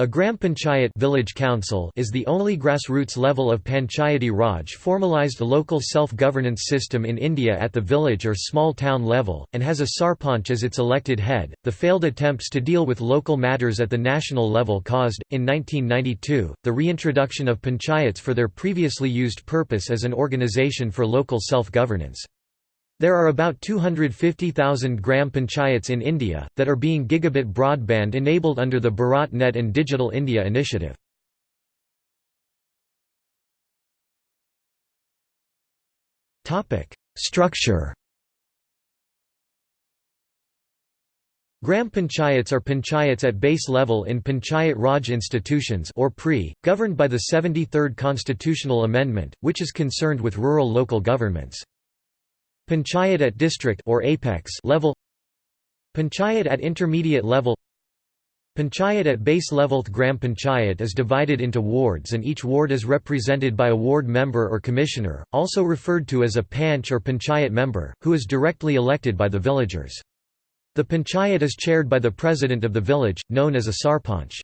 A Gram Panchayat village council is the only grassroots level of Panchayati Raj formalized local self-governance system in India at the village or small town level, and has a sarpanch as its elected head. The failed attempts to deal with local matters at the national level caused, in 1992, the reintroduction of panchayats for their previously used purpose as an organization for local self-governance. There are about 250,000 gram panchayats in India, that are being gigabit broadband enabled under the Bharat Net and Digital India initiative. Structure Gram panchayats are panchayats at base level in Panchayat Raj institutions or PRI, governed by the 73rd constitutional amendment, which is concerned with rural local governments. Panchayat at district or apex level Panchayat at intermediate level Panchayat at base level Gram Panchayat is divided into wards and each ward is represented by a ward member or commissioner, also referred to as a panch or panchayat member, who is directly elected by the villagers. The panchayat is chaired by the president of the village, known as a sarpanch.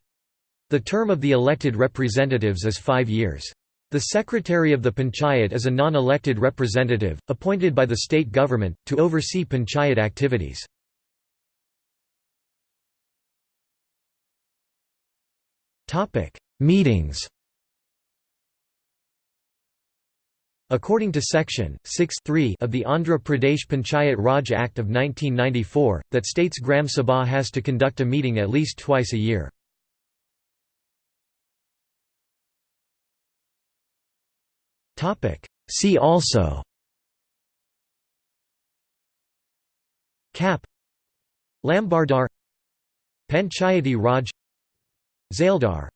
The term of the elected representatives is five years. The secretary of the panchayat is a non-elected representative, appointed by the state government, to oversee panchayat activities. Meetings According to Section 6 of the Andhra Pradesh Panchayat Raj Act of 1994, that states Gram Sabha has to conduct a meeting at least twice a year. See also. Cap. Lambardar Panchayati Raj. Zaildar